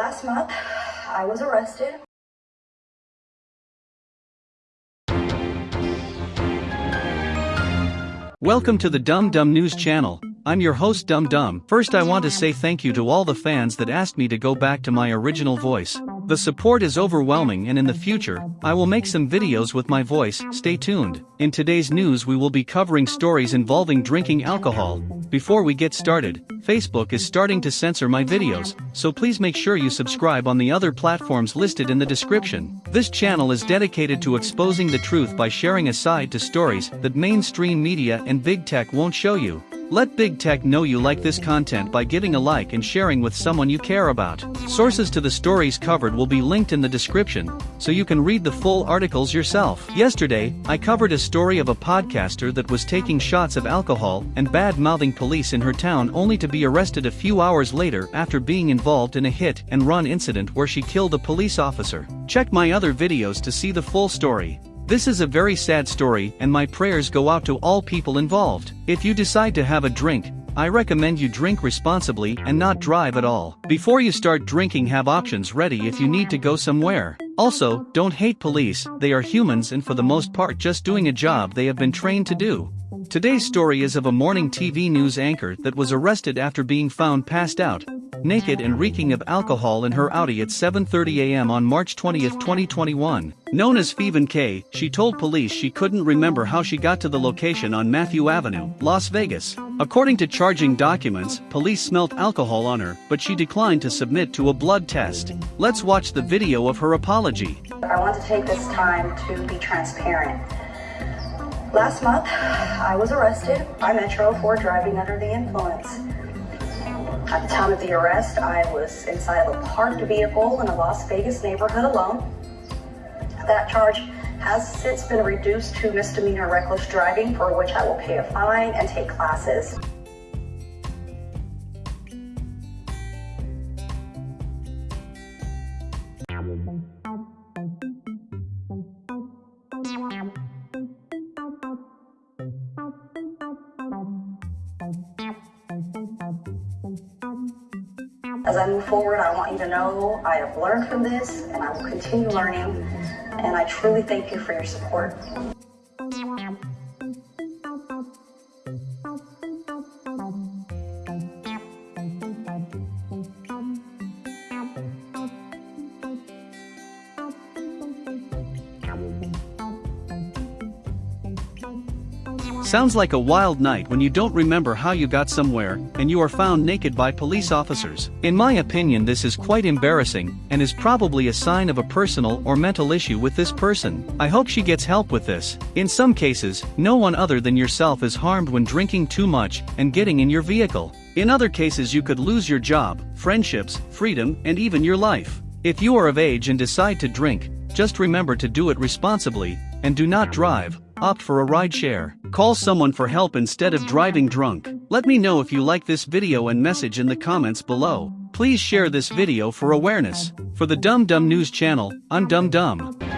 Last month, I was arrested. Welcome to the Dum Dum News channel. I'm your host Dum Dum. First I want to say thank you to all the fans that asked me to go back to my original voice. The support is overwhelming and in the future, I will make some videos with my voice, stay tuned. In today's news we will be covering stories involving drinking alcohol. Before we get started, Facebook is starting to censor my videos, so please make sure you subscribe on the other platforms listed in the description. This channel is dedicated to exposing the truth by sharing a side to stories that mainstream media and big tech won't show you. Let Big Tech know you like this content by giving a like and sharing with someone you care about. Sources to the stories covered will be linked in the description, so you can read the full articles yourself. Yesterday, I covered a story of a podcaster that was taking shots of alcohol and bad-mouthing police in her town only to be arrested a few hours later after being involved in a hit and run incident where she killed a police officer. Check my other videos to see the full story. This is a very sad story and my prayers go out to all people involved. If you decide to have a drink, I recommend you drink responsibly and not drive at all. Before you start drinking have options ready if you need to go somewhere. Also, don't hate police, they are humans and for the most part just doing a job they have been trained to do. Today's story is of a morning TV news anchor that was arrested after being found passed out, naked and reeking of alcohol in her Audi at 7.30 am on March 20, 2021. Known as Feven Kay, she told police she couldn't remember how she got to the location on Matthew Avenue, Las Vegas. According to charging documents, police smelt alcohol on her, but she declined to submit to a blood test. Let's watch the video of her apology. I want to take this time to be transparent. Last month, I was arrested by Metro for driving under the influence. At the time of the arrest, I was inside of a parked vehicle in a Las Vegas neighborhood alone. That charge has since been reduced to misdemeanor reckless driving, for which I will pay a fine and take classes. As I move forward, I want you to know I have learned from this and I will continue learning. And I truly thank you for your support. Sounds like a wild night when you don't remember how you got somewhere, and you are found naked by police officers. In my opinion this is quite embarrassing, and is probably a sign of a personal or mental issue with this person. I hope she gets help with this. In some cases, no one other than yourself is harmed when drinking too much and getting in your vehicle. In other cases you could lose your job, friendships, freedom, and even your life. If you are of age and decide to drink, just remember to do it responsibly, and do not drive, opt for a rideshare. Call someone for help instead of driving drunk. Let me know if you like this video and message in the comments below. Please share this video for awareness. For the Dum Dum News channel, I'm Dum Dum.